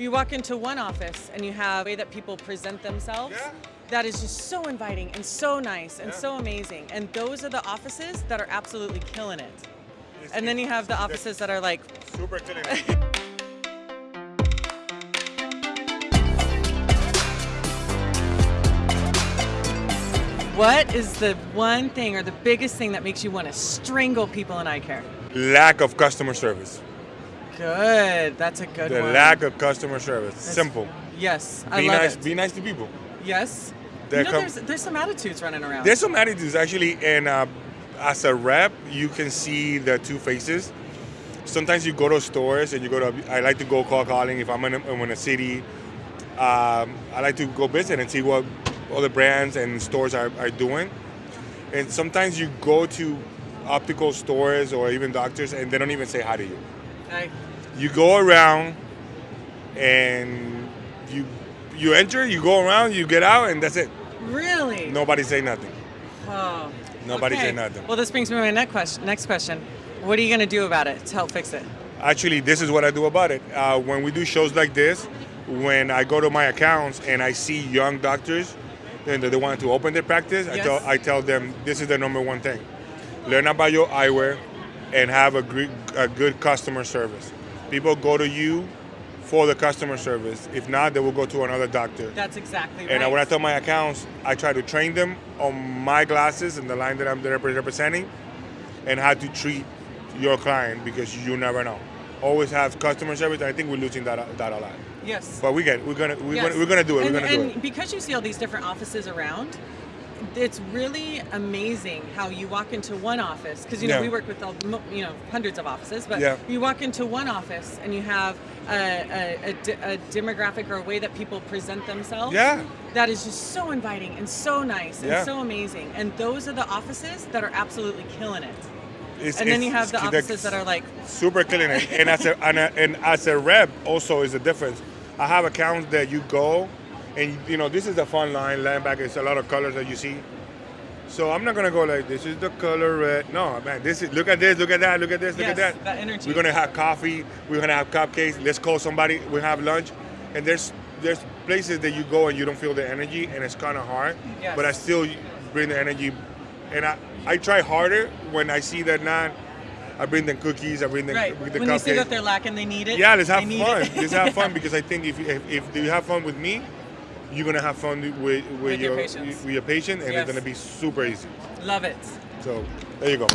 You walk into one office and you have the way that people present themselves. Yeah. That is just so inviting and so nice and Yeah. so amazing. And those are the offices that are absolutely killing it. It's- And then you have the offices that are like, Super killing. what is the one thing or the biggest thing that makes you want to strangle people in eye care? lack of customer service. Good. That's a good The one. lack of customer service. That's- Simple. Yes, I Be love nice. it. Be nice to people. yes. You know, there's, there's some attitudes running around. There's some attitudes actually, and uh, as a rep, you can see the two faces. Sometimes you go to stores and you go to. I like to go call calling if I'm in a, I'm in a city. Um, I like to go visit and see what other brands and stores are, are doing. And sometimes you go to optical stores or even doctors, and they don't even say hi to you. I- You go around, and you you enter, you go around, you get out, and that's it. really? Nobody say nothing. Oh. Nobody okay. say nothing. Well, this brings me to my next question. Next question. What are you going to do about it to help fix it? Actually, this is what I do about it. Uh, when we do shows like this, when I go to my accounts and I see young doctors and they want to open their practice, I tell I tell them this is the number one thing: learn about your eyewear and have a, a good customer service. People go to you for the customer service. If not, they will go to another doctor. That's exactly right. And when I tell my accounts, I try to train them on my glasses and the line that I'm representing, and how to treat your client because you never know. Always have customer service. I think we're losing that that a lot. yes. But we get. We're gonna we're, Yes. gonna, we're gonna do it. And, we're gonna do and it. because you see all these different offices around, it's really amazing how you walk into one office because you know Yeah. we work with all, you know hundreds of offices, but Yeah. you walk into one office and you have a, a, a, demographic or a way that people present themselves. Yeah. That is just so inviting and so nice and Yeah. so amazing. And those are the offices that are absolutely killing it. It's- And then you have the offices that are like, super killing it. And as a, and, a, and as a rep, also is a difference. I have accounts that you go, and you know this is a fun line. Linebacker is a lot of colors that you see. So I'm not gonna go like this is the color red. No, man, this is look at this, look at that, look at this, look Yes, at that. that energy. We're gonna have coffee. We're gonna have cupcakes. Let's call somebody. We have lunch, and there's there's places that you go and you don't feel the energy, and it's kind of hard. Yes. But I still bring the energy, and I I try harder when I see that not. I bring them cookies. I bring them right. with the When cupcakes. you see that they're lacking, they need it. Yeah, let's have fun. let's have fun because I think if, if if you have fun with me, you're gonna have fun with with, With your your patients. with your patient, and Yes. it's gonna be super easy. Love it. So there you go.